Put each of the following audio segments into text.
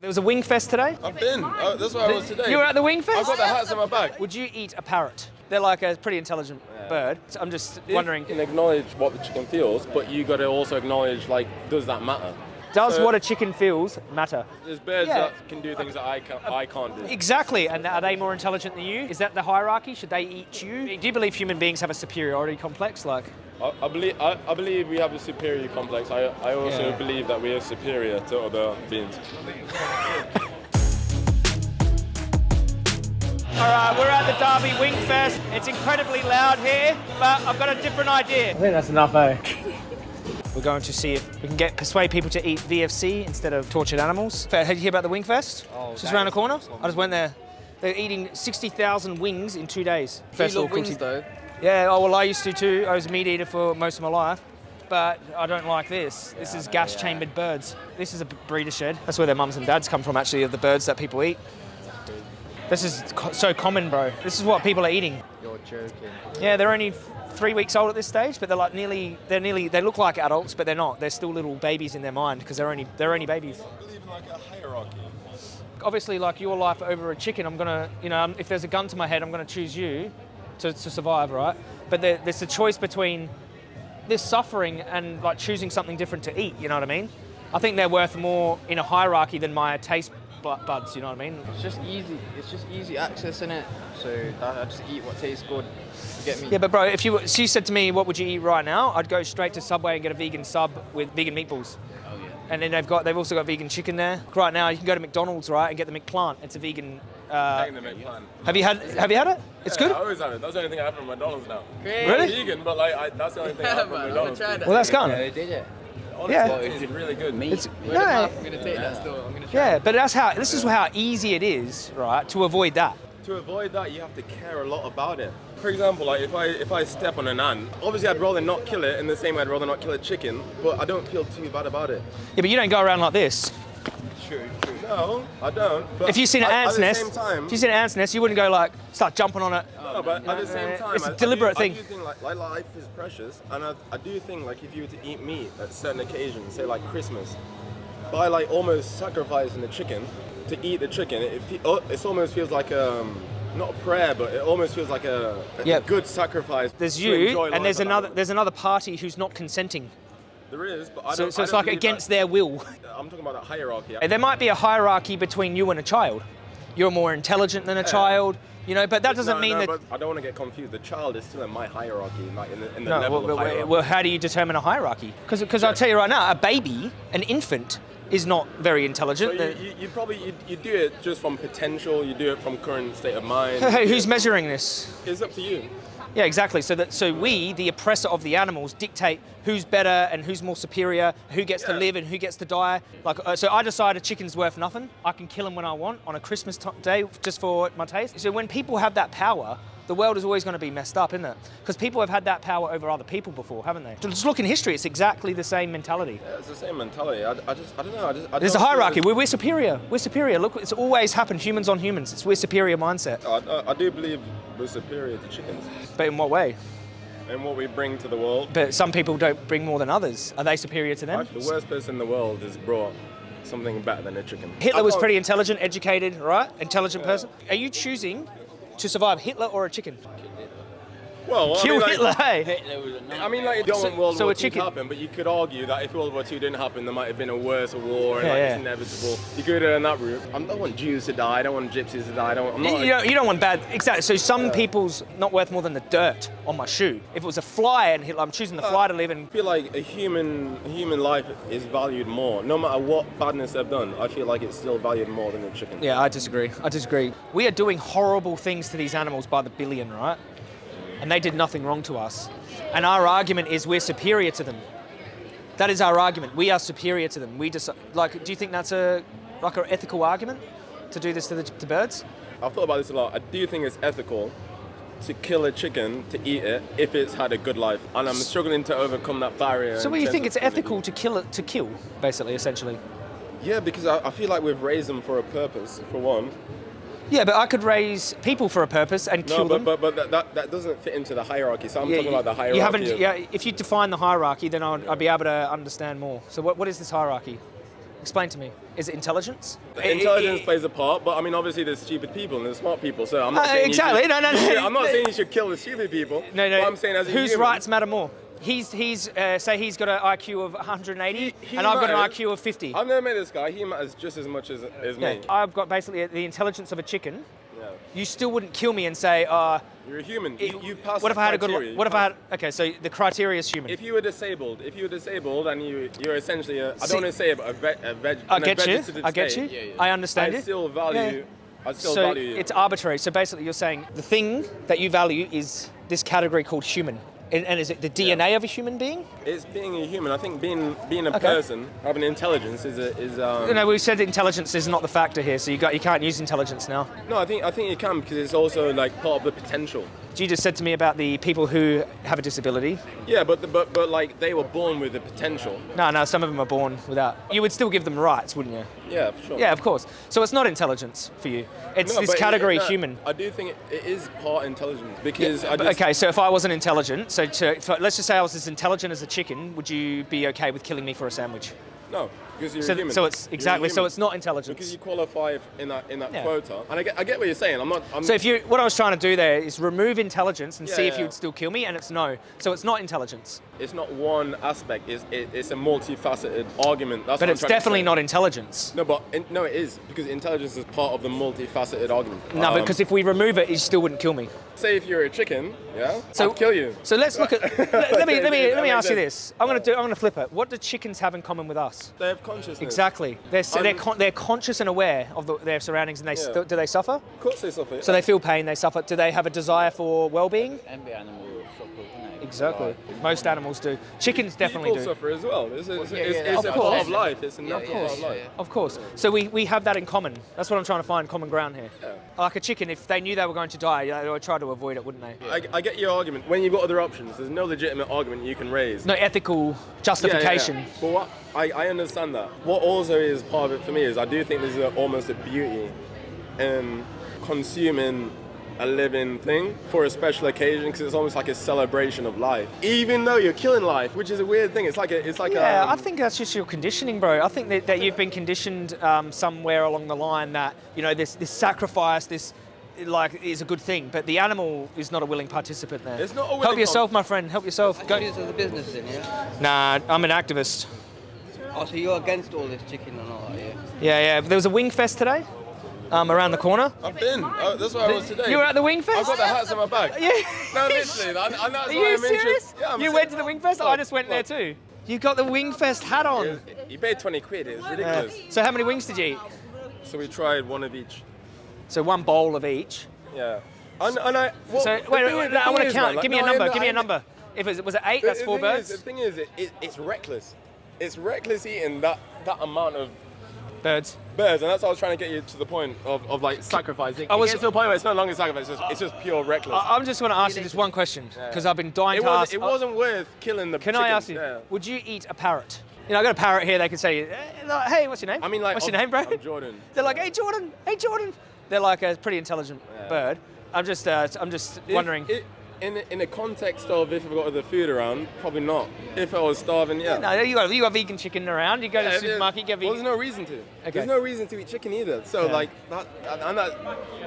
There was a wing fest today. I've been. Oh, that's where I was today. You were at the wing fest? I've got the hats in my bag. Would you eat a parrot? They're like a pretty intelligent bird. So I'm just wondering, You can acknowledge what the chicken feels, but you got to also acknowledge, like, does that matter? Does so- what a chicken feels matter? There's birds Yeah. that can do things that I can't, I can't do. Exactly, and are they more intelligent than you? Is that the hierarchy? Should they eat you? Do you believe human beings have a superiority complex? Like, I, I believe I, I believe we have a superior complex. I, I also Yeah. believe that we are superior to other beings. all right, we're at the Derby Wing Fest. It's incredibly loud here, but I've got a different idea. I think that's enough, eh? We're going to see if we can get persuade people to eat VFC instead of tortured animals. Did you hear about the Wing Fest? Oh, just around the corner. I just went there. They're eating 60,000 wings in two days. Do you love wings though? Yeah, oh, well, I used to too. I was a meat eater for most of my life. But I don't like this. This is gas chambered birds. This is a breeder shed. That's where their mums and dads come from, actually, of the birds that people eat. This is co- so common, bro. This is what people are eating. You're joking. Yeah, they're only three weeks old at this stage, but they're like nearly, they're nearly, they look like adults, but they're not. They're still little babies in their mind because they're only, they're only babies. I believe in like. Obviously, like your life over a chicken, I'm gonna, you know, if there's a gun to my head, I'm gonna choose you to, to survive, right? But there, there's a choice between this suffering and like choosing something different to eat. You know what I mean? I think they're worth more in a hierarchy than my taste bu- buds. You know what I mean? It's just easy. It's just easy access in it. So I I just eat what tastes good. You get me? Yeah, but bro, if you she said to me, "What would you eat right now?" I'd go straight to Subway and get a vegan sub with vegan meatballs. Oh yeah. And then they've got they've also got vegan chicken there. Right now, you can go to McDonald's, right, and get the McPlant. It's a vegan. Uh, Taking the make have you had Have you had it? It's Yeah, good. I always have it. That's the only thing I have from McDonald's now. Great. Really? I'm vegan, but like I, that's the only thing I have from man, I'm McDonald's. try. Well, that's gone. they did it. Honestly, Yeah. it's really good. It's Word of mouth, I'm gonna take that still. I'm gonna try. yeah, but that's how. This is how easy it is, right, to avoid that. To avoid that, you have to care a lot about it. For example, like if I if I step on an ant, obviously I'd rather not kill it in the same way I'd rather not kill a chicken, but I don't feel too bad about it. Yeah, but you don't go around like this. True, true. No, I don't. But If you've seen an ant's nest, time, if you've seen an ant's nest, you wouldn't go like start jumping on it. no, but at the same time, It's a deliberate I thing. do think like, like life is precious, and I, I do think like if you were to eat meat at certain occasions, say like Christmas, by like almost sacrificing the chicken to eat the chicken, it, oh, it almost feels like um not a prayer, but it almost feels like a, a Yep. good sacrifice. There's you, and there's another there's another party who's not consenting. There is, but I So, don't. so it's don't like against that- their will. I'm talking about that hierarchy. There might be a hierarchy between you and a child. You're more intelligent than a child, you know, but that doesn't no, mean no, that. I don't want to get confused. The child is still in my hierarchy, like in the, in the No, level well, of hierarchy. well, how do you determine a hierarchy? Because I'll tell you right now, a baby, an infant, is not very so intelligent. you, you, you probably you, you do it just from potential. You do it from current state of mind. Hey, who's measuring this? It's up to you. Yeah, exactly. So that so we, the oppressor of the animals, dictate who's better and who's more superior, who gets to live and who gets to die. Like, uh, so I decide a chicken's worth nothing. I can kill him when I want on a Christmas day just for my taste. So when people have that power, the world is always going to be messed up, isn't it? Because people have had that power over other people before, haven't they? Just look in history; it's exactly the same mentality. Yeah, it's the same mentality. I, I just I don't know. I just I There's a hierarchy. We're, we're superior. We're superior. Look, it's always happened. Humans on humans. It's we're superior mindset. Oh, I, I, I do believe we're superior to chickens But in what way? and what we bring to the world. But some people don't bring more than others. Are they superior to them? The worst person in the world has brought something better than a chicken. Hitler was pretty intelligent, educated, right? Intelligent person. Are you choosing to survive Hitler or a chicken? Well, I Kill mean, like- Hitler, hey? Hitler was a I mean, like, you don't So- World so War a II chicken- happen, but you could argue that if World War II didn't happen, there might have been a worse war, and Yeah, like, yeah. it's inevitable. You could go down that route. I don't want Jews to die. I don't want Gypsies to die. I don't. I'm You, not. you don't, you don't want bad, exactly. So some people's not worth more than the dirt on my shoe. If it was a fly and Hitler, I'm choosing the uh, fly to live in. I feel like a human human life is valued more, no matter what badness they've done. I feel like it's still valued more than a chicken. Yeah, I disagree. I disagree. We are doing horrible things to these animals by the billion, right? And they did nothing wrong to us. And our argument is we're superior to them. That is our argument. We are superior to them. We just like. Do you think that's a like an ethical argument to do this to the to birds? I've thought about this a lot. I do think it's ethical to kill a chicken to eat it if it's had a good life, and I'm struggling to overcome that barrier. So, what do you think it's ethical to kill it to kill, basically, essentially? Yeah, because I, I feel like we've raised them for a purpose, for one. Yeah, but I could raise people for a purpose and No, kill but, them. but, but that, that, doesn't fit into the hierarchy. So I'm Yeah, talking about the hierarchy. You haven't. of- Yeah, if you define the hierarchy, then I'd, I'd be able to understand more. So, what, what is this hierarchy? Explain to me. Is it intelligence? Intelligence I- I- plays a part, but I mean, obviously, there's stupid people and there's smart people. So I'm not Uh, saying exactly. should- No, no, no. I'm not saying you should kill the stupid people. No, no. I'm saying as whose human, rights matter more? He's he's uh, say he's got an IQ of 180, He- he and I've got an. IQ of 50. I've never met this guy. He matters just as much as, as Yeah. me. I've got basically the intelligence of a chicken. Yeah. You still wouldn't kill me and say, uh, You're a human. You, you pass what if the I had a good? What You if I had? Okay, so the criteria is human. If you were disabled, if you were disabled and you you're essentially a, I See- don't want to say it, but a, ve- a veg, I get you. I get you. Yeah, yeah. I understand I still value. I still so value you. it's arbitrary. So basically, you're saying the thing that you value is this category called human, and, and is it the DNA of a human being? It's being a human. I think being being a Okay. person, having intelligence is a, is um. You know, we said intelligence is not the factor here, so you got you can't use intelligence now. No, I think I think you can because it's also like part of the potential. You just said to me about the people who have a disability. Yeah, but the, but but like they were born with the potential. No, no, some of them are born without. You would still give them rights, wouldn't you? Yeah, for sure. Yeah, of course. So it's not intelligence for you. It's No, this but it- category no, human. I do think it, it is part intelligence because I just, okay, so if I wasn't intelligent, so to, let's just say I was as intelligent as a chicken, would you be okay with killing me for a sandwich? no because you're So, a human. so it's exactly. So it's not intelligence. because you qualify in that in that Yeah. quota. And I get I get what you're saying. I'm not. I'm, So if you, what I was trying to do there is remove intelligence and Yeah, see if yeah. you would still kill me, and it's no. So it's not intelligence, it's not one aspect. It's it, it's a multifaceted argument. That's but it's I'm trying to definitely not intelligence. No, but in, no, it is because intelligence is part of the multifaceted argument. No, Um, because if we remove it, you still wouldn't kill me. Say if you're a chicken, yeah, So I'd kill you. So let's look at. let, let me let me let me ask you this. I'm gonna do. I'm gonna flip it. What do chickens have in common with us? They have consciousness. Exactly. They're so they're, con- they're conscious and aware of the, their surroundings, and they Yeah. do they suffer? Of course they suffer. So they feel pain. They suffer. Do they have a desire for well-being? Every animal suffers, isn't? Exactly. Most animals do. Chickens definitely People do. suffer as well. It's, a, it's, yeah, it's, yeah, it's of a course. part of life. It's a Yeah, natural yeah, part of life. yeah. Of course. So we, we have that in common. That's what I'm trying to find common ground here. Yeah. Like a chicken, if they knew they were going to die, they would try to avoid it, wouldn't they? I, I get your argument. When you've got other options, there's no legitimate argument you can raise. No ethical Yeah, yeah, justification. yeah. But what I, I understand that. What also is part of it for me is I do think there's a, almost a beauty in consuming a living thing for a special occasion because it's almost like a celebration of life. Even though you're killing life, which is a weird thing. It's like a it's like Yeah, a I think that's just your conditioning, bro. I think that, that you've been conditioned um, somewhere along the line that you know this this sacrifice, this like is a good thing, but the animal is not a willing participant there. It's not a willing Help yourself, my friend. Help yourself. Go. Go. This is a business then, yeah? Nah, I'm an activist. Oh, so you're against all this chicken and all that, yeah? Yeah, yeah. There was a wing fest today, um, around the corner. I've been. Oh, that's where I was today. You were at the wing I've got the hats in my bag. Yeah. No, literally. And, and that's Are you I'm serious? Yeah, I'm you went to the wing fest. I just went there too. You got the wing fest hat on. You paid 20 quid. It was ridiculous. So how many wings did you eat? So we tried one of each. So one bowl of each. Yeah. And, and I. Well, So wait, wait, wait, the I want to count. like- give me a no, I number. Give me a number. If it was, was it eight? That's four birds. Is, the thing is, it, it, it's reckless. It's reckless eating that that amount of birds. Birds, and that's what I was trying to get you to the point of, of like sacrificing. I was- was to the point where it's no longer sacrifice. It's just, it's just pure reckless. I, I'm just going to ask you just one question because I've been dying it, to ask. it wasn't worth killing the. Can I ask you? Yeah. Would you eat a parrot? You know, I got a parrot here. They could say, eh, "Hey, what's your name?" I mean, like, what's your name, bro? I'm Jordan. They're like, "Hey, Jordan. Hey, Jordan." They're like a pretty intelligent Yeah. bird. I'm just, uh, I'm just If- wondering. it- in the- in the context of if I've got other food around, probably not. If I was starving, yeah. no, you got you got vegan chicken around. You go to the supermarket, get Well, vegan. there's no reason to. Okay. There's no reason to eat chicken either. So Yeah. like that, and- that,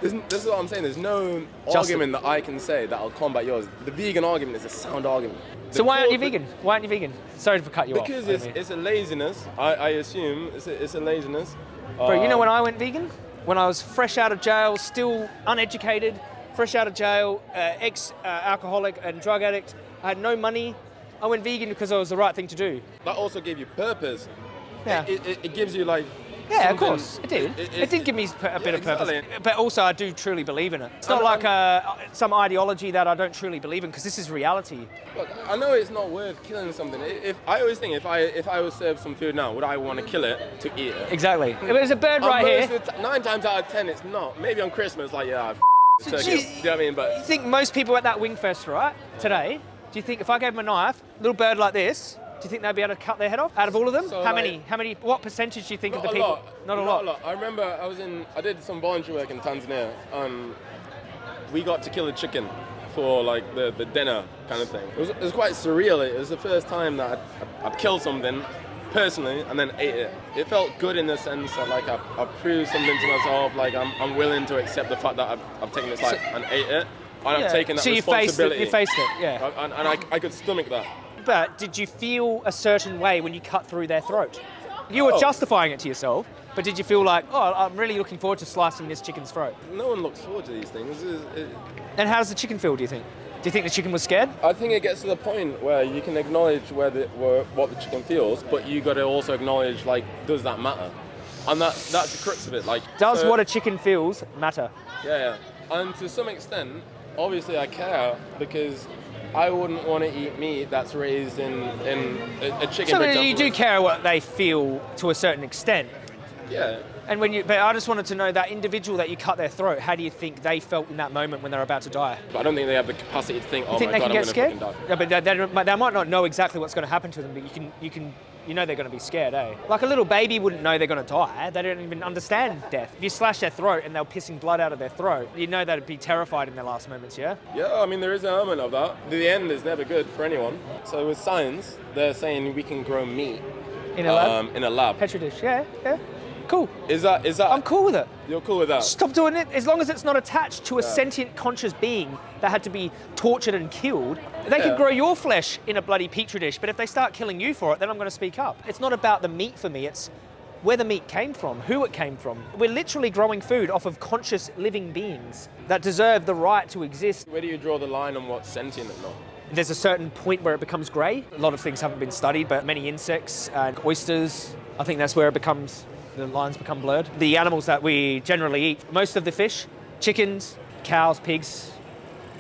there's, this is what I'm saying. There's no Just- argument that I can say that'll combat yours. The vegan argument is a sound argument. so why aren't you vegan? Why aren't you vegan? Sorry for cut you Because off. it's, it's a laziness. I, I assume it's a, it's a laziness. Bro, you know Um, when I went vegan? When I was fresh out of jail, still uneducated, fresh out of jail, uh, ex uh, alcoholic and drug addict. I had no money. I went vegan because it was the right thing to do. that also gave you purpose. Yeah. It, it, it gives you like. Yeah, of course, it did. It, did give me a yeah, bit of purpose. exactly. But also, I do truly believe in it. It's not like uh, some ideology that I don't truly believe in, because this is reality. Look, I know it's not worth killing something. I- If I always think if I if I was served some food now, would I want to kill it to eat it? Exactly. If there's a bird right here, of the ti- nine times out of ten, it's not. Maybe on Christmas, like yeah, I've turkey. Do you know what I mean? you think most people at that wing fest, right, today, do you think if I gave them a knife, little bird like this, do you think they'd be able to cut their head off? Out of all of them? So, How like- many? How many? What percentage do you think of the people? lot. Not a lot. I remember I was in. I did some voluntary work in Tanzania, and we got to kill a chicken for like the, the dinner kind of thing. It was, it was quite surreal. It was the first time that I'd, I'd killed something personally, and then ate it. It felt good in the sense that like I, I proved something to myself. Like I'm, I'm willing to accept the fact that I've, I've taken this life and ate it. And Yeah. I've taken that so you faced it. You faced it. Yeah. and, and I, I could stomach that. But did you feel a certain way when you cut through their throat? You were Oh. justifying it to yourself, but did you feel like, oh, I'm really looking forward to slicing this chicken's throat? No one looks forward to these things. It- it- And how does the chicken feel? Do you think? Do you think the chicken was scared? I think it gets to the point where you can acknowledge where the, where, what the chicken feels, but you got to also acknowledge like, does that matter? And that, that's the crux of it. Like, Does so- what a chicken feels matter? Yeah, yeah. And to some extent, obviously I care because I wouldn't want to eat meat that's raised in, in a, a chicken. So you do care what they feel to a certain extent. Yeah. And when you, but I just wanted to know that individual that you cut their throat. How do you think they felt in that moment when they're about to die? But I don't think they have the capacity to think, oh You think my they god, can I'm get going to scared? Yeah, but they, they, they might not know exactly what's going to happen to them. But you can, you can, you know they're going to be scared, eh? Like a little baby wouldn't know they're going to die. They don't even understand death. If you slash their throat and they're pissing blood out of their throat, you know they'd be terrified in their last moments. Yeah. Yeah, I mean, there is an element of that. The end is never good for anyone. So with science, they're saying we can grow meat In a lab. um, in a lab. Petri dish. Yeah. Yeah. Cool. Is that, is that, I'm cool with it. you're cool with that? Stop doing it. As long as it's not attached to a Yeah. sentient, conscious being that had to be tortured and killed, they Yeah. can grow your flesh in a bloody petri dish. But if they start killing you for it, then I'm going to speak up. It's not about the meat for me. It's where the meat came from, who it came from. We're literally growing food off of conscious living beings that deserve the right to exist. Where do you draw the line on what's sentient and not? There's a certain point where it becomes grey. A lot of things haven't been studied, but many insects and oysters, I think that's where it becomes, the lines become blurred. The animals that we generally eat, most of the fish, chickens, cows, pigs,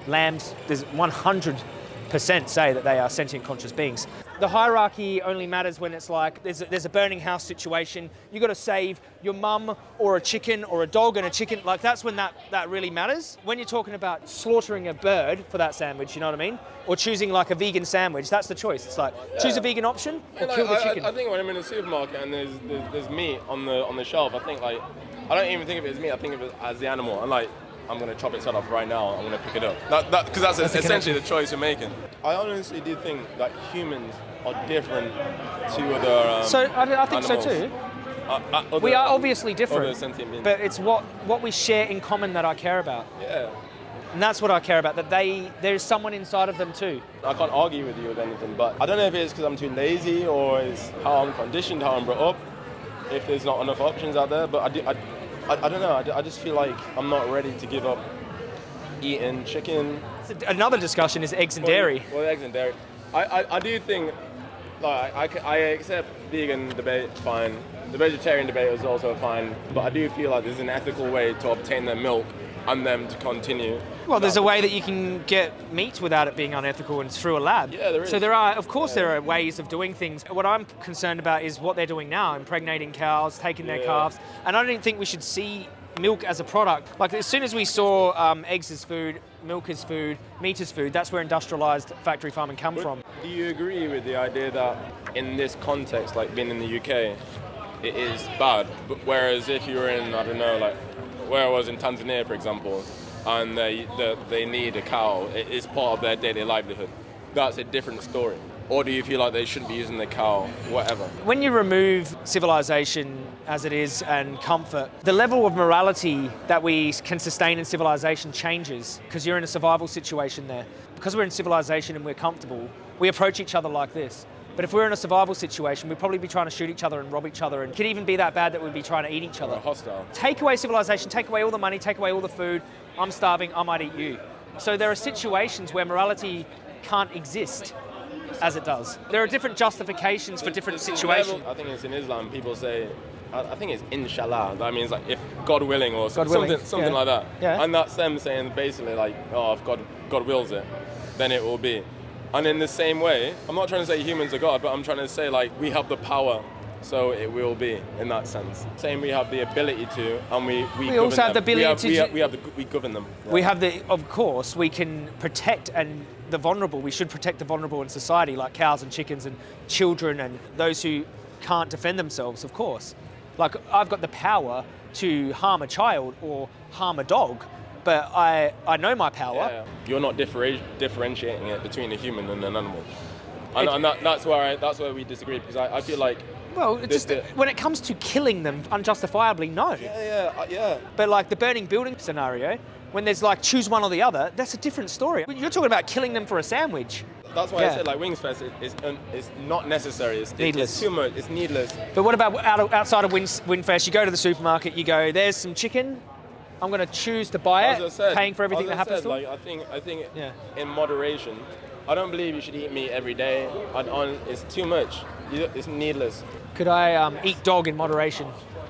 lambs, there's 100% say that they are sentient conscious beings. The hierarchy only matters when it's like there's a, there's a burning house situation. You got to save your mum or a chicken or a dog and a chicken. Like that's when that, that really matters. When you're talking about slaughtering a bird for that sandwich, you know what I mean? Or choosing like a vegan sandwich, that's the choice. It's like choose a vegan option or Like, kill the I, chicken. I, I think when I'm in a supermarket and there's, there's there's meat on the on the shelf, I think like I don't even think of it as meat. I think of it as the animal. I'm like, I'm gonna chop its head off right now. I'm gonna pick it up. That because that's, That's essentially the choice you're making. I honestly do think that humans are different to other. Um, so I, I think so too. Uh, uh, other- We are obviously different, but it's what, what we share in common that I care about. yeah. And that's what I care about, that they there's someone inside of them too. I can't argue with you with anything, but I don't know if it's because I'm too lazy or it's how I'm conditioned, how I'm brought up, if there's not enough options out there. But I, do, I, I, I don't know. I just feel like I'm not ready to give up eating chicken. Another discussion is eggs and dairy. Well, eggs and dairy. I, I, I do think, like, I, I accept vegan debate, fine. The vegetarian debate is also fine, but I do feel like there's an ethical way to obtain their milk and them to continue. Well, there's a way that you can get meat without it being unethical, and it's through a lab. Yeah, there So there are, of course, there are ways of doing things. What I'm concerned about is what they're doing now, impregnating cows, taking their calves, and I don't think we should see milk as a product. Like as soon as we saw um, eggs as food, milk as food, meat as food, that's where industrialized factory farming come from. Do you agree with the idea that in this context, like being in the UK, it is bad? But whereas if you were in, I don't know, like where I was in Tanzania, for example, and they, they, they need a cow, it is part of their daily livelihood. That's a different story. Or do you feel like they shouldn't be using the cow, whatever? When you remove civilization as it is and comfort, the level of morality that we can sustain in civilization changes because you're in a survival situation there. Because we're in civilization and we're comfortable, we approach each other like this. But if we're in a survival situation, we'd probably be trying to shoot each other and rob each other, and it could even be that bad that we'd be trying to eat each Or other. hostile? Take away civilization, take away all the money, take away all the food. I'm starving, I might eat you. So there are situations where morality can't exist as it does. There are different justifications for different situations. level- I think it's in Islam. People say, I, I think it's inshallah. That means like if God willing or God something, willing, something yeah. like that. Yeah. And that's them saying basically like, oh, if God God wills it, then it will be. And in the same way, I'm not trying to say humans are God, but I'm trying to say like we have the power. So it will be in that sense. Saying we have the ability to, and we we, We also have the them. we ability have, to We have, we have the, we govern them. We have the, of course, we can protect and the vulnerable. We should protect the vulnerable in society, like cows and chickens and children and those who can't defend themselves. Of course, like I've got the power to harm a child or harm a dog, but I I know my power. Yeah. You're not differentiating it between a human and an animal. And, It- and that, that's where I, that's where we disagree because I, I feel like Well, The- just the- when it comes to killing them unjustifiably, no. Yeah, yeah, uh, yeah. But like the burning building scenario, when there's like choose one or the other, that's a different story. You're talking about killing them for a sandwich. That's why Yeah. I said like Wings Fest is, is, is not necessary. It's, Needless. It's too much. It's needless. But what about out of, outside of Win, Winfest? You go to the supermarket, you go, there's some chicken. I'm going to choose to buy it, said, paying for everything that happens said, to like. I think I think Yeah. in moderation. I don't believe you should eat meat every day. On it's too much. It's needless. Could I um, eat dog in moderation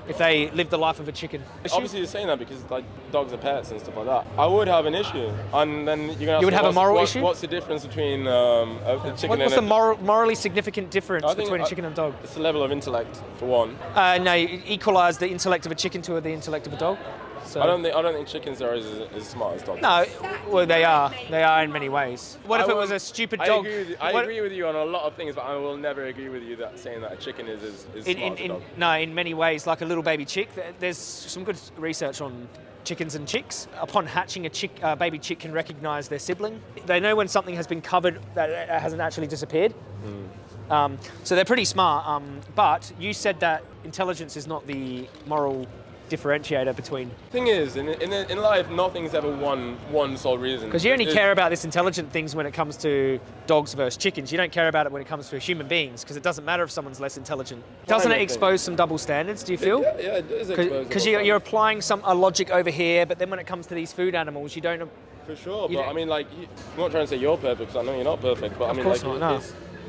if they live the life of a chicken? Obviously, you're saying that because like dogs are pets and stuff like that. I would have an issue, and then you're gonna. You would have a moral what- issue? What's the difference between um, a, a chicken What- what's the moral, morally significant difference between a chicken and a dog? It's the level of intellect, for one. Uh, no, you equalise the intellect of a chicken to the intellect of a dog. So. I don't think I don't think chickens are as, as smart as dogs. No, well they are. They are in many ways. What if it was a stupid I dog? Agree with I What- agree with you on a lot of things, but I will never agree with you that saying that a chicken is as, as in, smart in, as a in, dog. no, in many ways, like a little baby chick. There's some good research on chickens and chicks. Upon hatching, a chick, uh, baby chick can recognise their sibling. They know when something has been covered that hasn't actually disappeared. Hmm. Um, so they're pretty smart. Um, but you said that intelligence is not the moral differentiator between Thing is, in, in, in life, nothing's ever one one sole reason. because you only It- care about this intelligent things when it comes to dogs versus chickens. You don't care about it when it comes to human beings because it doesn't matter if someone's less intelligent. Doesn't it Climate thing. expose some double standards? Do you feel? Yeah, yeah, it is exposed Because you're, you're applying some a logic over here, but then when it comes to these food animals, you don't. For sure, but don't- I mean, like, you, I'm not trying to say you're perfect because I know you're not perfect, but I mean, like, not, no.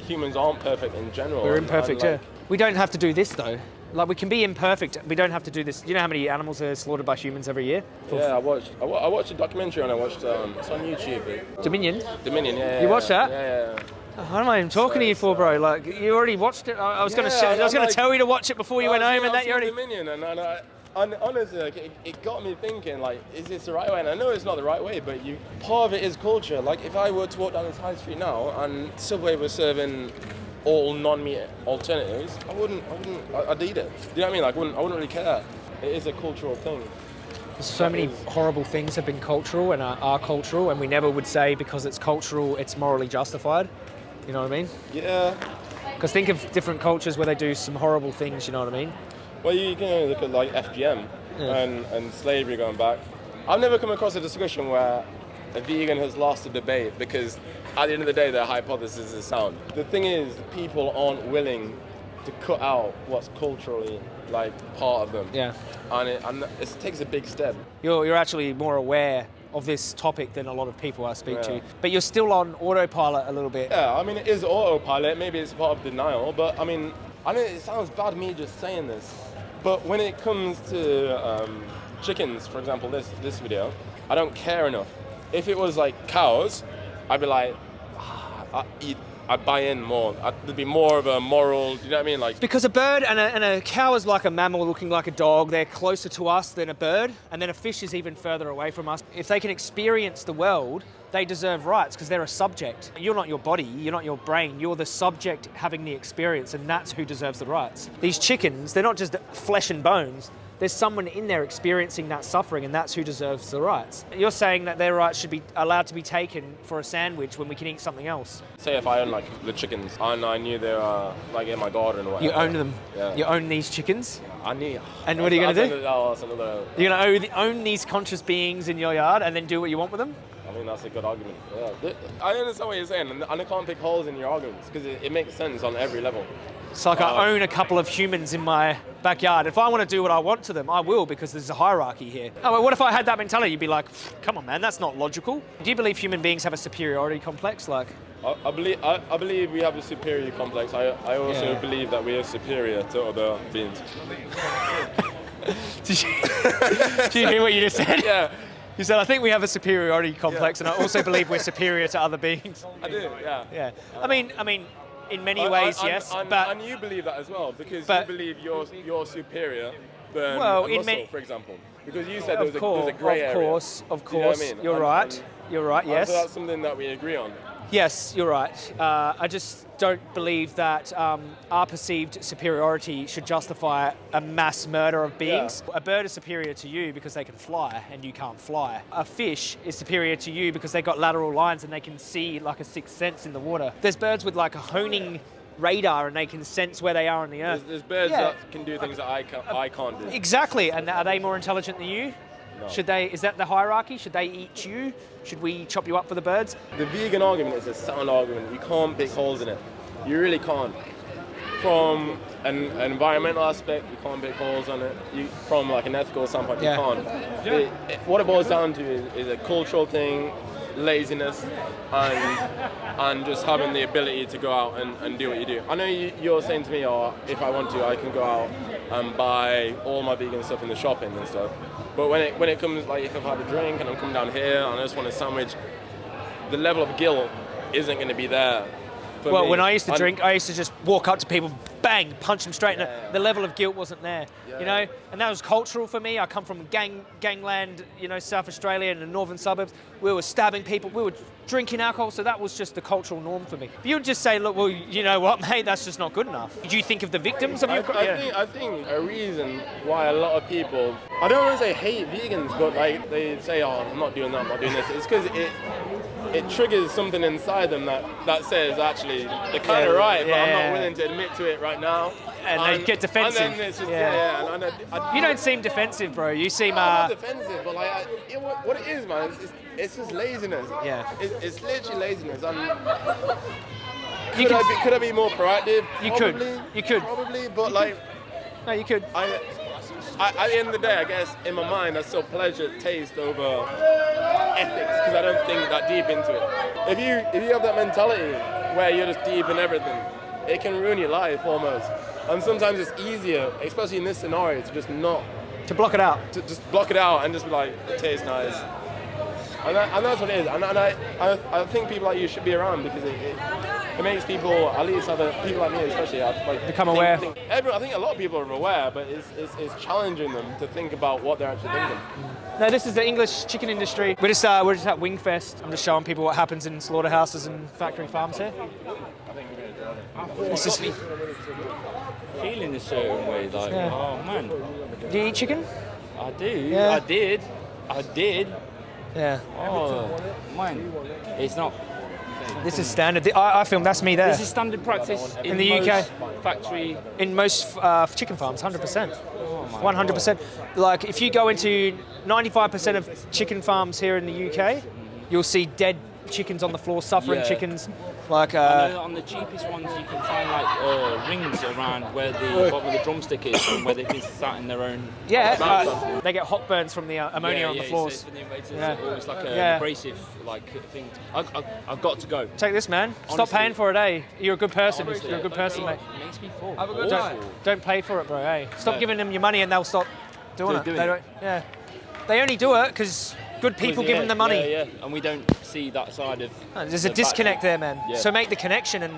humans aren't perfect in general. We're imperfect, and, like, yeah. We don't have to do this though. Like we can be imperfect. We don't have to do this. Do you know how many animals are slaughtered by humans every year? Yeah, I watched. I, I watched a documentary and I watched. Um, it's on YouTube. Dominion. Dominion. Yeah. You yeah, watched that? Yeah. yeah. Oh, What am I even talking to you for, bro? Like you already watched it. I I was gonna. Yeah, I was gonna like- tell you to watch it before you went home, and that you already. Dominion, and, and I, and honestly, like, it, it got me thinking, like, is this the right way? And I know it's not the right way, but you part of it is culture. Like, if I were to walk down this high street now and Subway was serving all non-meat alternatives, I wouldn't, I wouldn't, I'd eat it. Do you know what I mean? Like, I wouldn't, I wouldn't really care. It is a cultural thing. So many horrible things have been cultural and are, are cultural, and we never would say because it's cultural, it's morally justified. You know what I mean? Yeah. Because think of different cultures where they do some horrible things. You know what I mean? Well, you can only look at like FGM Yeah. and, and slavery going back. I've never come across a discussion where a vegan has lost the debate because at the end of the day, their hypothesis is sound. The thing is, people aren't willing to cut out what's culturally like part of them. Yeah. And it, and it takes a big step. You're, you're actually more aware of this topic than a lot of people I speak Yeah. to. But you're still on autopilot a little bit. Yeah, I mean, it is autopilot. Maybe it's part of denial, but I mean, I know it sounds bad me just saying this, but when it comes to um, chickens, for example, this this video, I don't care enough. If it was like cows, I'd be like, ah, I eat, I'd buy in more. There'd be more of a moral. You know what I mean? Like, Because a bird and a, and a cow is like a mammal looking like a dog. They're closer to us than a bird, and then a fish is even further away from us. If they can experience the world, they deserve rights because they're a subject. You're not your body, you're not your brain, you're the subject having the experience, and that's who deserves the rights. These chickens, they're not just flesh and bones. There's someone in there experiencing that suffering, and that's who deserves the rights. You're saying that their rights should be allowed to be taken for a sandwich when we can eat something else. say if I own like the chickens and I knew they were like in my garden or whatever. You own them. Yeah. You own these chickens. I knew. And what are you gonna do? Oh, that's- Oh, another. You're gonna own, own these conscious beings in your yard and then do what you want with them? I mean, that's a good argument. Yeah. I understand what you're saying, and I can't pick holes in your arguments because it, it makes sense on every level. It's like I uh, own a couple of humans in my backyard. If I want to do what I want to them, I will because there's a hierarchy here. Oh, well, what if I had that mentality? You'd be like, come on, man, that's not logical. Do you believe human beings have a superiority complex? Like, I, I believe I, I believe we have a superior complex. I, I also Yeah. believe that we are superior to other beings. did you, do you hear what you just said? Yeah, You said, I think we have a superiority complex, and I also believe we're superior to other beings. I do. Yeah. Yeah. I mean, I mean, in many And- ways, and- yes, and, but and you believe that as well because you believe you're you're superior than Well, muscle, many- for example. Because you said there was of a, there was course, a grey area. of course, of Do you know course, I mean? you're And- right. and- You're right. Yes. So that's something that we agree on. Yes, you're right. Uh, I just don't believe that um, our perceived superiority should justify a mass murder of beings. A bird is superior to you because they can fly and you can't fly. A fish is superior to you because they've got lateral lines and they can see like a sixth sense in the water. There's birds with like a honing radar and they can sense where they are on the There's, earth. there's birds Yeah. that can do things that I can't, I can't do. Exactly, and are they more intelligent than you? No. Should they? Is that the hierarchy? Should they eat you? Should we chop you up for the birds? The vegan argument is a sound argument. You can't pick holes in it. You really can't. From an, an environmental aspect, you can't pick holes on it. You, from like an ethical standpoint, Yeah. you can't. It- it- what it boils down to is, is a cultural thing, laziness, and and just having the ability to go out and, and do what you do. I know you, you're saying to me, oh, if I want to, I can go out and buy all my vegan stuff in the shopping and stuff. But when it when it comes like if I've had a drink and I'm coming down here and I just want a sandwich, the level of guilt isn't going to be there. Well, me. when I used to And- drink, I used to just walk up to people, bang, punch them straight. in the- Yeah. The level of guilt wasn't there, you Yeah. know. And that was cultural for me. I come from gang gangland, you know, South Australia and the northern suburbs. We were stabbing people. We were drinking alcohol, so that was just the cultural norm for me. If you would just say, look, well, you know what, mate, that's just not good enough. Do you think of the victims of I, your? I yeah. think I think a reason why a lot of people I don't want to say hate vegans, but like they say, oh, I'm not doing that, I'm not doing this. It's because it it triggers something inside them that, that says actually they're kind of Yeah, right, but I'm not willing to admit to it right now. And they get defensive. And then it's just, Yeah. yeah. and, and I, I, You don't seem defensive, bro. You seem. I'm not Uh, defensive, but like, I, it, what it is, man, it's, it's, just laziness. Yeah. It's, it's literally laziness. And could, I be, could I be more proactive? You could. You could. Probably, but like, no, you could. I, I, at the end of the day, I guess in my mind, I still pleasure taste over ethics because I don't think that deep into it. If you if you have that mentality where you're just deep in everything, it can ruin your life almost. And sometimes it's easier, especially in this scenario, to just not To block it out. to just block it out and just be like, it tastes nice. And, that, and that's what it is. And, and I, I, I think people like you should be around because it, it, it makes people, at least other people like me especially, like Become think- aware. Think, everyone, I think a lot of people are aware, but it's, it's, it's challenging them to think about what they're actually thinking. No, this is the English chicken industry. We're just uh, we're just at Wingfest. I'm just showing people what happens in slaughterhouses and factory farms here. This is, do feeling a certain way, like, Yeah. oh man, Do you eat chicken? I do, Yeah. I did, I did. Yeah. Oh man, it's not. This is standard. I, I film. That's me there. This is standard practice in, In the UK. Factory. in most uh, chicken farms, 100%. Oh 100%. Like if you go into 95% of chicken farms here in the UK, you'll see dead chickens on the floor, suffering Yeah. chickens. Like I uh, know on the cheapest ones, you can find like uh, rings around where the bottom of the drumstick is, and where they've been sat in their own. yeah, uh, they get hock burns from the uh, ammonia yeah, on the yeah, floors. It's, it's, it's Yeah. almost like a Yeah. abrasive like thing. I, I, I've got to go. Take this, man. Stop paying for it, eh? You're a good person. Honestly, You're a good person, mate. Makes me feel Have a good awful. night. Don't pay for it, bro. Hey, stop No. giving them your money and they'll stop doing They're it. doing They it. don't- yeah, they only do it because good people Yeah, them the money. Yeah, yeah, and we don't see that side of. No, There's the a disconnect there, man. Yeah. So make the connection, and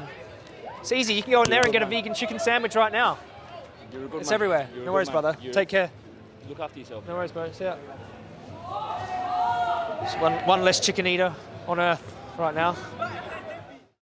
it's easy. You can go in there and get a vegan chicken sandwich right now. You're a good It's man. everywhere. You're No worries, man. brother. You're- Take care. Look after yourself. No worries, bro. See ya. Just one, one less chicken eater on Earth right now.